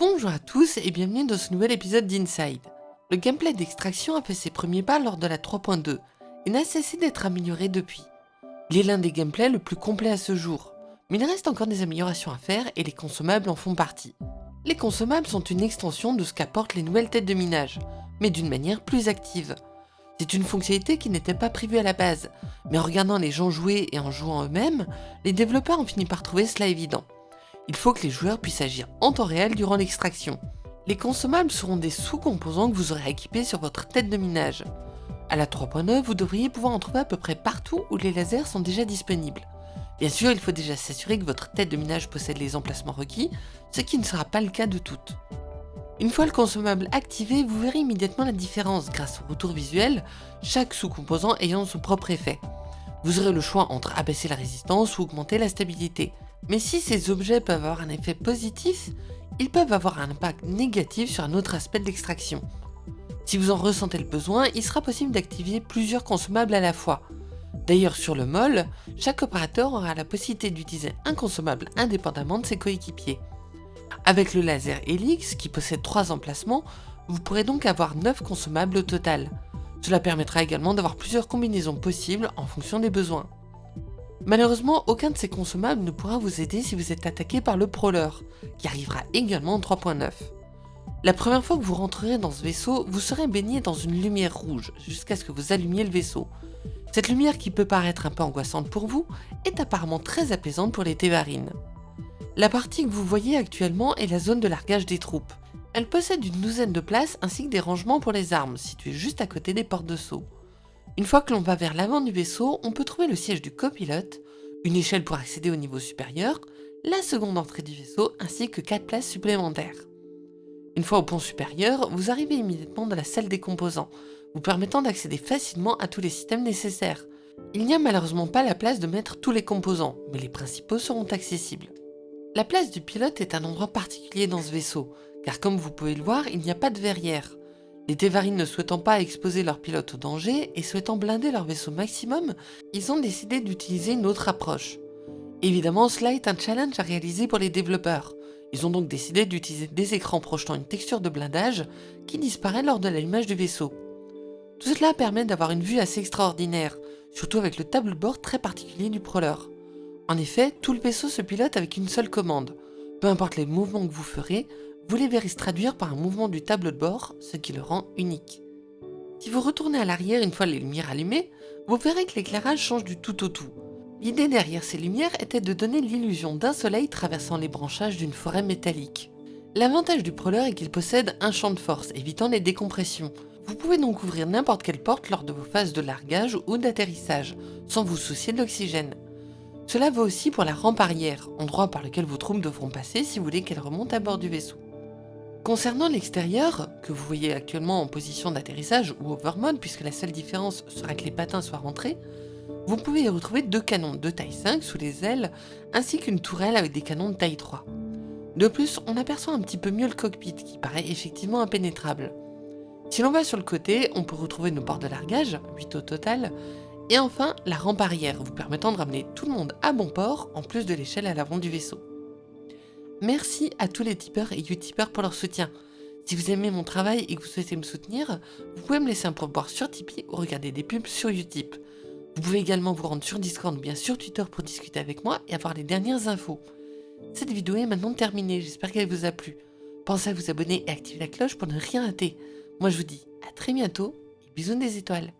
Bonjour à tous et bienvenue dans ce nouvel épisode d'Inside. Le gameplay d'extraction a fait ses premiers pas lors de la 3.2 et n'a cessé d'être amélioré depuis. Il est l'un des gameplays le plus complet à ce jour, mais il reste encore des améliorations à faire et les consommables en font partie. Les consommables sont une extension de ce qu'apportent les nouvelles têtes de minage, mais d'une manière plus active. C'est une fonctionnalité qui n'était pas prévue à la base, mais en regardant les gens jouer et en jouant eux-mêmes, les développeurs ont fini par trouver cela évident. Il faut que les joueurs puissent agir en temps réel durant l'extraction. Les consommables seront des sous-composants que vous aurez équipés sur votre tête de minage. À la 3.9, vous devriez pouvoir en trouver à peu près partout où les lasers sont déjà disponibles. Bien sûr, il faut déjà s'assurer que votre tête de minage possède les emplacements requis, ce qui ne sera pas le cas de toutes. Une fois le consommable activé, vous verrez immédiatement la différence grâce au retour visuel, chaque sous-composant ayant son propre effet. Vous aurez le choix entre abaisser la résistance ou augmenter la stabilité. Mais si ces objets peuvent avoir un effet positif, ils peuvent avoir un impact négatif sur un autre aspect de l'extraction. Si vous en ressentez le besoin, il sera possible d'activer plusieurs consommables à la fois. D'ailleurs sur le MOL, chaque opérateur aura la possibilité d'utiliser un consommable indépendamment de ses coéquipiers. Avec le laser Helix, qui possède 3 emplacements, vous pourrez donc avoir 9 consommables au total. Cela permettra également d'avoir plusieurs combinaisons possibles en fonction des besoins. Malheureusement, aucun de ces consommables ne pourra vous aider si vous êtes attaqué par le Prowler, qui arrivera également en 3.9. La première fois que vous rentrerez dans ce vaisseau, vous serez baigné dans une lumière rouge jusqu'à ce que vous allumiez le vaisseau. Cette lumière qui peut paraître un peu angoissante pour vous, est apparemment très apaisante pour les Tévarines. La partie que vous voyez actuellement est la zone de largage des troupes. Elle possède une douzaine de places ainsi que des rangements pour les armes, situés juste à côté des portes de saut. Une fois que l'on va vers l'avant du vaisseau, on peut trouver le siège du copilote, une échelle pour accéder au niveau supérieur, la seconde entrée du vaisseau ainsi que 4 places supplémentaires. Une fois au pont supérieur, vous arrivez immédiatement dans la salle des composants, vous permettant d'accéder facilement à tous les systèmes nécessaires. Il n'y a malheureusement pas la place de mettre tous les composants, mais les principaux seront accessibles. La place du pilote est un endroit particulier dans ce vaisseau, car comme vous pouvez le voir, il n'y a pas de verrière. Les Tévarines ne souhaitant pas exposer leur pilote au danger et souhaitant blinder leur vaisseau maximum, ils ont décidé d'utiliser une autre approche. Évidemment, cela est un challenge à réaliser pour les développeurs. Ils ont donc décidé d'utiliser des écrans projetant une texture de blindage qui disparaît lors de l'allumage du vaisseau. Tout cela permet d'avoir une vue assez extraordinaire, surtout avec le tableau de bord très particulier du Prowler. En effet, tout le vaisseau se pilote avec une seule commande. Peu importe les mouvements que vous ferez, vous les verrez se traduire par un mouvement du tableau de bord, ce qui le rend unique. Si vous retournez à l'arrière une fois les lumières allumées, vous verrez que l'éclairage change du tout au tout. L'idée derrière ces lumières était de donner l'illusion d'un soleil traversant les branchages d'une forêt métallique. L'avantage du Prowler est qu'il possède un champ de force, évitant les décompressions. Vous pouvez donc ouvrir n'importe quelle porte lors de vos phases de largage ou d'atterrissage, sans vous soucier de l'oxygène. Cela vaut aussi pour la rampe arrière, endroit par lequel vos troupes devront passer si vous voulez qu'elles remontent à bord du vaisseau. Concernant l'extérieur, que vous voyez actuellement en position d'atterrissage ou overmode puisque la seule différence sera que les patins soient rentrés, vous pouvez y retrouver deux canons de taille 5 sous les ailes ainsi qu'une tourelle avec des canons de taille 3. De plus, on aperçoit un petit peu mieux le cockpit qui paraît effectivement impénétrable. Si l'on va sur le côté, on peut retrouver nos portes de largage, 8 au total, et enfin, la rampe arrière, vous permettant de ramener tout le monde à bon port, en plus de l'échelle à l'avant du vaisseau. Merci à tous les tipeurs et utipeurs pour leur soutien. Si vous aimez mon travail et que vous souhaitez me soutenir, vous pouvez me laisser un pourboire sur Tipeee ou regarder des pubs sur Utip. Vous pouvez également vous rendre sur Discord ou bien sur Twitter pour discuter avec moi et avoir les dernières infos. Cette vidéo est maintenant terminée, j'espère qu'elle vous a plu. Pensez à vous abonner et activer la cloche pour ne rien rater. Moi je vous dis à très bientôt et bisous des étoiles.